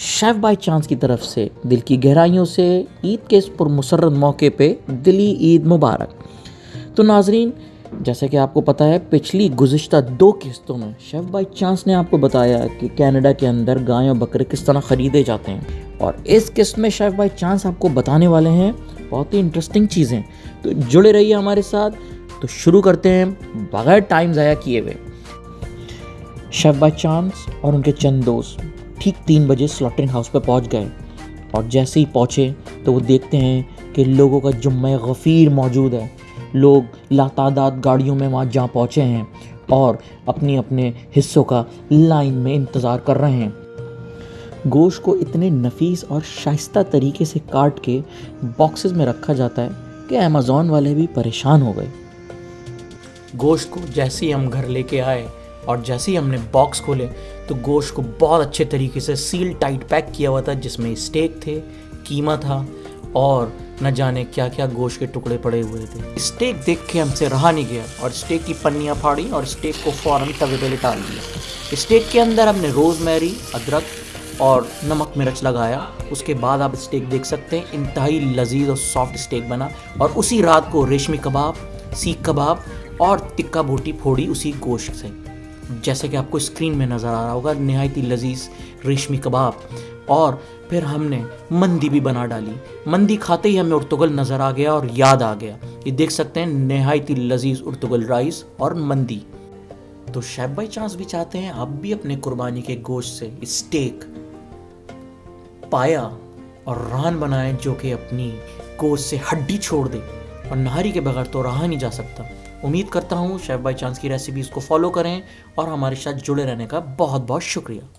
Chef by chance की तरफ़ से दिल की गहराइयों से ईद के इस पुरमसरत मौके पे दिली ईद मुबारक। तो नाजरीन, जैसे कि आपको पता है, पिछली गुज्त दो किस्तों में शेफ़ बाई चांस ने आपको बताया कि कनाडा के अंदर गाय और बकरे किस तरह ख़रीदे जाते हैं। और इस किस्त में शेफ़ बाई चांस आपको बताने वाले हैं बहुत ही इंटरेस्टिंग चीज़ें। तो जुड़े रहिए हमारे साथ। तो शुरू करते हैं, बगैर टाइम ज़ाया किए हुए। शेफ़ बाई चांस और उनके चंद दोस्त। ठीक तीन बजे स्लॉटरिंग हाउस पर पहुँच गए। और जैसे ही पहुँचे तो वो देखते हैं कि लोगों का जुम्मे गफ़ीर मौजूद है। लोग लातादाद गाड़ियों में वहाँ जा पहुँचे हैं और अपने अपने हिस्सों का लाइन में इंतज़ार कर रहे हैं। गोश को इतने नफीस और शाइस्ता तरीके से काट के बॉक्सेस में रखा जाता है कि अमेज़ोन वाले भी परेशान हो गए। गोश्त को जैसे ही हम घर लेके आए और जैसे ही हमने बॉक्स खोले तो गोश्त को बहुत अच्छे तरीके से सील टाइट पैक किया हुआ था, जिसमें स्टेक थे, कीमा था, और न जाने क्या क्या गोश्त के टुकड़े पड़े हुए थे। स्टेक देख के हमसे रहा नहीं गया, और स्टेक की पन्नियाँ फाड़ी और स्टेक को फ़ौरन तवे पे डाल दिया। स्टेक के अंदर हमने रोज़मेरी अदरक और नमक मिर्च लगाया। उसके बाद आप स्टेक देख सकते हैं, इंतहाई लजीज और सॉफ्ट स्टेक बना। और उसी रात को रेशमी कबाब, सीख कबाब और टिक्का बोटी फोड़ी उसी गोश्त से। जैसे कि आपको स्क्रीन में नज़र आ रहा होगा, नहायत ही लजीज रेशमी कबाब। और फिर हमने मंदी भी बना डाली। मंदी खाते ही हमें उर्तुगल नज़र आ गया और याद आ गया। ये देख सकते हैं नहायत ही लजीज उर्तुगल राइस और मंदी। तो शेफ बाई चांस भी चाहते हैं, आप भी अपने कुर्बानी के गोश्त से स्टेक पाया और रान बनाएँ जो कि अपनी गोश्त से हड्डी छोड़ दे। और नहारी के बगैर तो रहा नहीं जा सकता। उम्मीद करता हूँ, शेफ बाई चांस की रेसिपीज़ को फॉलो करें और हमारे साथ जुड़े रहने का बहुत बहुत शुक्रिया।